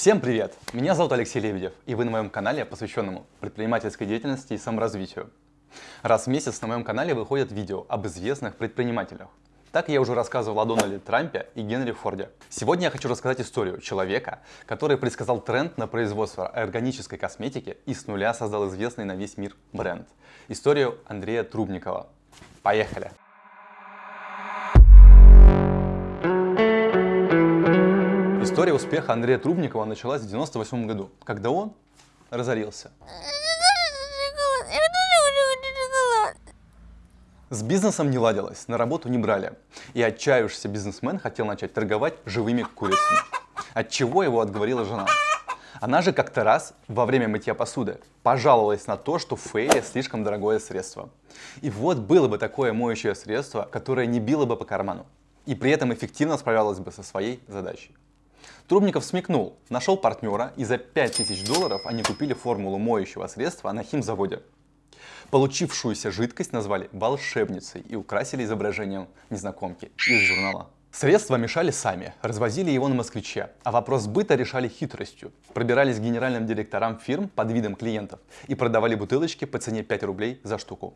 Всем привет! Меня зовут Алексей Лебедев, и вы на моем канале, посвященному предпринимательской деятельности и саморазвитию. Раз в месяц на моем канале выходят видео об известных предпринимателях. Так я уже рассказывал о Дональде Трампе и Генри Форде. Сегодня я хочу рассказать историю человека, который предсказал тренд на производство органической косметики и с нуля создал известный на весь мир бренд. Историю Андрея Трубникова. Поехали! История успеха Андрея Трубникова началась в 98 году, когда он разорился. С бизнесом не ладилось, на работу не брали. И отчаявшийся бизнесмен хотел начать торговать живыми курицами. От чего его отговорила жена. Она же как-то раз во время мытья посуды пожаловалась на то, что фейли слишком дорогое средство. И вот было бы такое моющее средство, которое не било бы по карману. И при этом эффективно справлялось бы со своей задачей. Трубников смекнул, нашел партнера и за 5000 долларов они купили формулу моющего средства на химзаводе. Получившуюся жидкость назвали волшебницей и украсили изображением незнакомки из журнала. Средства мешали сами, развозили его на москвиче, а вопрос быта решали хитростью. Пробирались к генеральным директорам фирм под видом клиентов и продавали бутылочки по цене 5 рублей за штуку.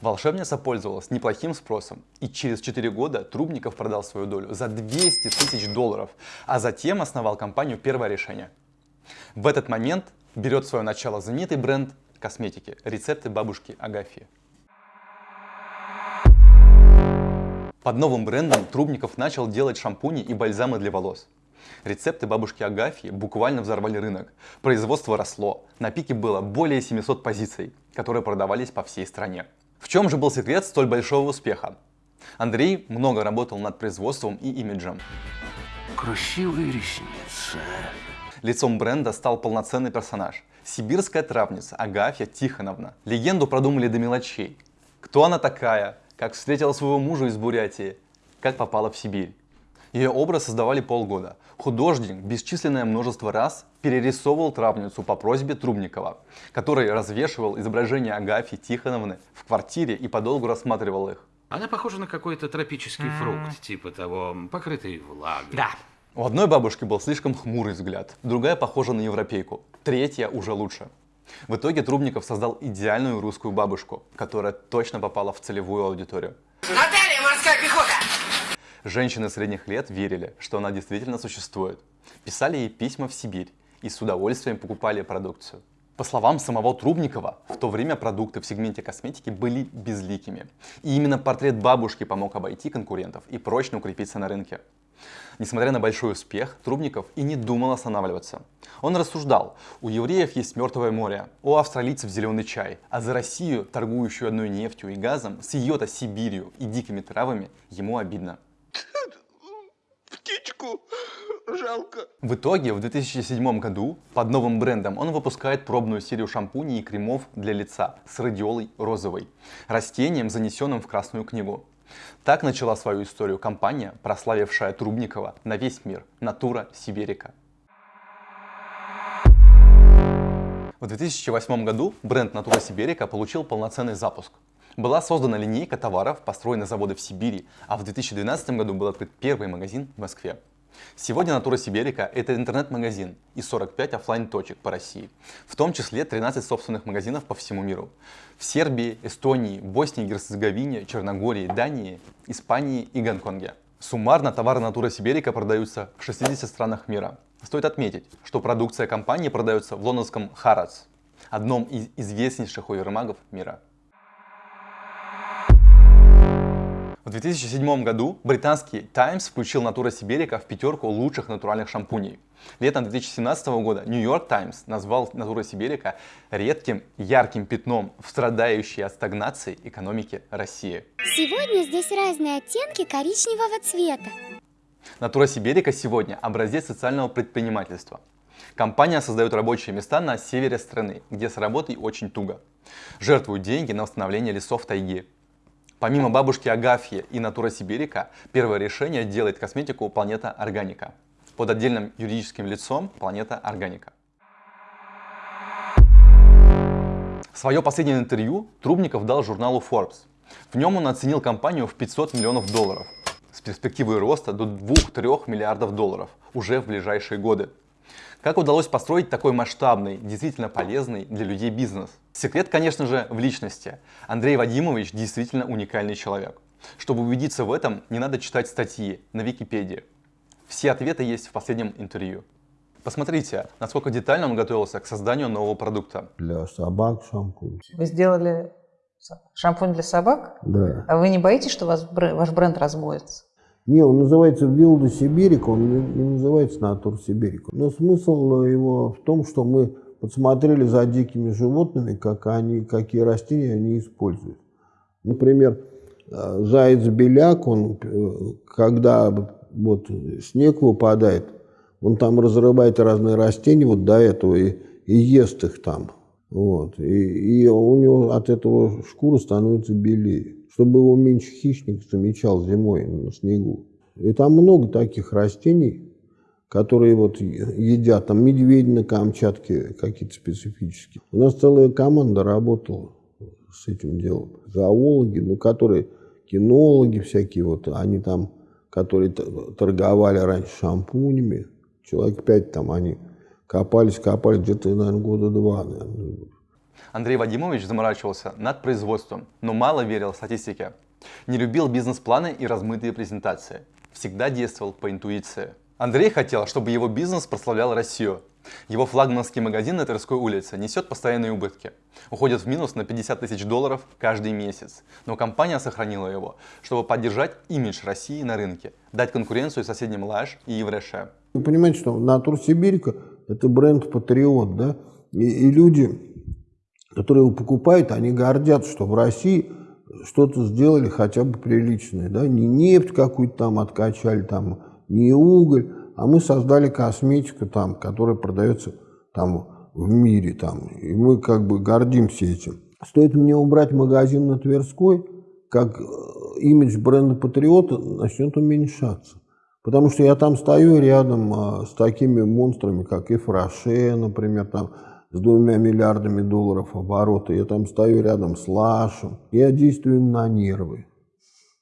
Волшебница пользовалась неплохим спросом, и через 4 года Трубников продал свою долю за 200 тысяч долларов, а затем основал компанию «Первое решение». В этот момент берет свое начало знаменитый бренд косметики «Рецепты бабушки Агафьи». Под новым брендом Трубников начал делать шампуни и бальзамы для волос. Рецепты бабушки Агафьи буквально взорвали рынок. Производство росло. На пике было более 700 позиций, которые продавались по всей стране. В чем же был секрет столь большого успеха? Андрей много работал над производством и имиджем. Красивые ресницы. Лицом бренда стал полноценный персонаж. Сибирская травница Агафья Тихоновна. Легенду продумали до мелочей. Кто она такая? Как встретила своего мужа из Бурятии? Как попала в Сибирь? Ее образ создавали полгода. Художник бесчисленное множество раз перерисовывал травницу по просьбе Трубникова, который развешивал изображения Агафьи Тихоновны в квартире и подолгу рассматривал их. Она похожа на какой-то тропический фрукт, типа того, покрытый влагой. Да. У одной бабушки был слишком хмурый взгляд, другая похожа на европейку, третья уже лучше. В итоге Трубников создал идеальную русскую бабушку, которая точно попала в целевую аудиторию. Морская пехота! Женщины средних лет верили, что она действительно существует. Писали ей письма в Сибирь и с удовольствием покупали продукцию. По словам самого Трубникова, в то время продукты в сегменте косметики были безликими. И именно портрет бабушки помог обойти конкурентов и прочно укрепиться на рынке. Несмотря на большой успех, Трубников и не думал останавливаться. Он рассуждал, у евреев есть мертвое море, у австралийцев зеленый чай, а за Россию, торгующую одной нефтью и газом, с ее-то Сибирью и дикими травами, ему обидно. Птичку жалко. В итоге в 2007 году под новым брендом он выпускает пробную серию шампуней и кремов для лица с радиолой розовой, растением, занесенным в Красную книгу. Так начала свою историю компания, прославившая Трубникова на весь мир «Натура Сибирика». В 2008 году бренд «Натура Сибирика» получил полноценный запуск. Была создана линейка товаров, построены заводы в Сибири, а в 2012 году был открыт первый магазин в Москве. Сегодня Натура Сибирика – это интернет-магазин и 45 офлайн точек по России, в том числе 13 собственных магазинов по всему миру. В Сербии, Эстонии, Боснии Герцеговине, Черногории, Дании, Испании и Гонконге. Суммарно товары Натура Сибирика продаются в 60 странах мира. Стоит отметить, что продукция компании продается в лондонском Харадс, одном из известнейших универмагов мира. В 2007 году британский Times включил Natura Siberica в пятерку лучших натуральных шампуней. Летом 2017 года New York Times назвал Natura Siberica редким ярким пятном в страдающей от стагнации экономике России. Сегодня здесь разные оттенки коричневого цвета. Natura Siberica сегодня образец социального предпринимательства. Компания создает рабочие места на севере страны, где с работой очень туго. Жертвуют деньги на восстановление лесов тайги, Помимо бабушки Агафьи и Натура Сибирика, первое решение делает косметику Планета Органика. Под отдельным юридическим лицом Планета Органика. Свое последнее интервью Трубников дал журналу Forbes. В нем он оценил компанию в 500 миллионов долларов с перспективой роста до 2-3 миллиардов долларов уже в ближайшие годы. Как удалось построить такой масштабный, действительно полезный для людей бизнес? Секрет, конечно же, в личности. Андрей Вадимович действительно уникальный человек. Чтобы убедиться в этом, не надо читать статьи на Википедии. Все ответы есть в последнем интервью. Посмотрите, насколько детально он готовился к созданию нового продукта. Для собак шампунь. Вы сделали шампунь для собак? Да. А вы не боитесь, что ваш бренд, размоется? Не, он называется Вилда Сибирика, он не, называется Натур Сибирика. Но смысл его в том, что мы подсмотрели за дикими животными, как они, какие растения они используют. Например, э, заяц-беляк, он, э, когда вот снег выпадает, он там разрывает разные растения вот до этого и, и ест их там. Вот. И, и у него от этого шкура становится белее, чтобы его меньше хищник замечал зимой на снегу. И там много таких растений, которые вот едят, там медведи на Камчатке какие-то специфические. У нас целая команда работала с этим делом. Зоологи, ну, которые кинологи всякие, вот они там, которые торговали раньше шампунями, человек пять там, они копались, копались где-то, наверное, года два, наверное. Андрей Вадимович заморачивался над производством, но мало верил статистике. Не любил бизнес-планы и размытые презентации. Всегда действовал по интуиции. Андрей хотел, чтобы его бизнес прославлял Россию. Его флагманский магазин на Тверской улице несет постоянные убытки. Уходит в минус на 50 тысяч долларов каждый месяц. Но компания сохранила его, чтобы поддержать имидж России на рынке, дать конкуренцию соседним Лаш и Евреше. Вы понимаете, что Натур Сибирика – это бренд патриот, да? И, и люди, которые его покупают, они гордятся, что в России что-то сделали хотя бы приличное, да? Не нефть какую-то там откачали, там, не уголь, а мы создали косметику там, которая продается там в мире там, и мы как бы гордимся этим. Стоит мне убрать магазин на Тверской, как э, имидж бренда Патриота начнет уменьшаться. Потому что я там стою рядом а, с такими монстрами, как Ифраше, например, там с двумя миллиардами долларов оборота. Я там стою рядом с Лашем. Я действую на нервы.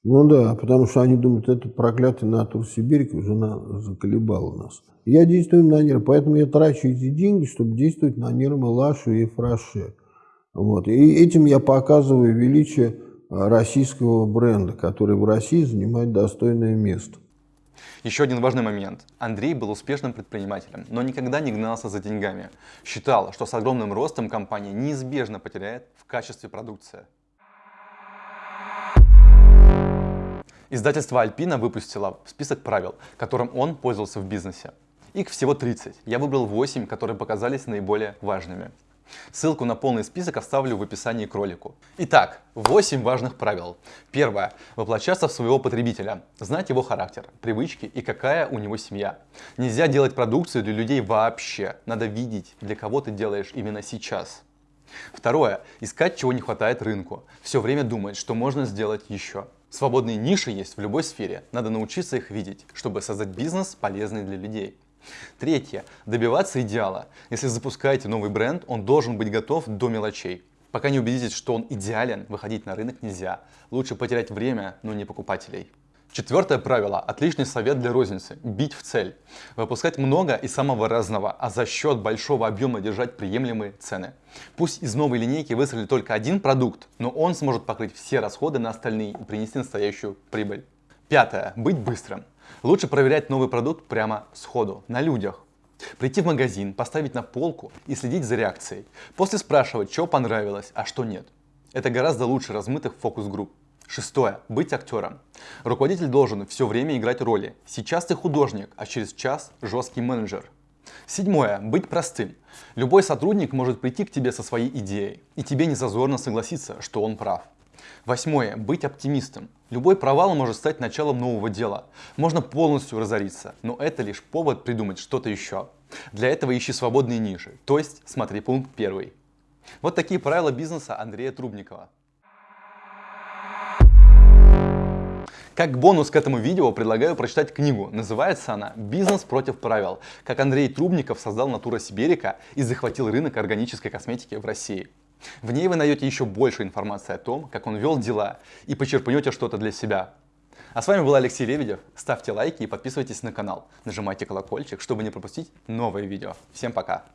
Ну да, потому что они думают, это проклятый натур Сибирь уже на, заколебал нас. Я действую на нервы, поэтому я трачу эти деньги, чтобы действовать на нервы Лашу и Фраше. Вот. И этим я показываю величие а, российского бренда, который в России занимает достойное место. Еще один важный момент. Андрей был успешным предпринимателем, но никогда не гнался за деньгами. Считал, что с огромным ростом компания неизбежно потеряет в качестве продукции. Издательство Альпина выпустило список правил, которым он пользовался в бизнесе. Их всего 30. Я выбрал 8, которые показались наиболее важными. Ссылку на полный список оставлю в описании к ролику. Итак, 8 важных правил. Первое. Воплощаться в своего потребителя. Знать его характер, привычки и какая у него семья. Нельзя делать продукцию для людей вообще. Надо видеть, для кого ты делаешь именно сейчас. Второе. Искать, чего не хватает рынку. Все время думать, что можно сделать еще. Свободные ниши есть в любой сфере. Надо научиться их видеть, чтобы создать бизнес, полезный для людей. Третье. Добиваться идеала. Если запускаете новый бренд, он должен быть готов до мелочей. Пока не убедитесь, что он идеален, выходить на рынок нельзя. Лучше потерять время, но не покупателей. Четвертое правило. Отличный совет для розницы. Бить в цель. Выпускать много и самого разного, а за счет большого объема держать приемлемые цены. Пусть из новой линейки выстрелит только один продукт, но он сможет покрыть все расходы на остальные и принести настоящую прибыль. Пятое. Быть быстрым. Лучше проверять новый продукт прямо сходу, на людях. Прийти в магазин, поставить на полку и следить за реакцией. После спрашивать, что понравилось, а что нет. Это гораздо лучше размытых фокус-групп. Шестое. Быть актером. Руководитель должен все время играть роли. Сейчас ты художник, а через час жесткий менеджер. Седьмое. Быть простым. Любой сотрудник может прийти к тебе со своей идеей, и тебе не зазорно согласиться, что он прав. Восьмое. Быть оптимистом. Любой провал может стать началом нового дела. Можно полностью разориться, но это лишь повод придумать что-то еще. Для этого ищи свободные ниши, то есть смотри пункт первый. Вот такие правила бизнеса Андрея Трубникова. Как бонус к этому видео предлагаю прочитать книгу. Называется она «Бизнес против правил. Как Андрей Трубников создал Натура Сиберика и захватил рынок органической косметики в России». В ней вы найдете еще больше информации о том, как он вел дела и почерпнете что-то для себя. А с вами был Алексей Лебедев. Ставьте лайки и подписывайтесь на канал. Нажимайте колокольчик, чтобы не пропустить новые видео. Всем пока!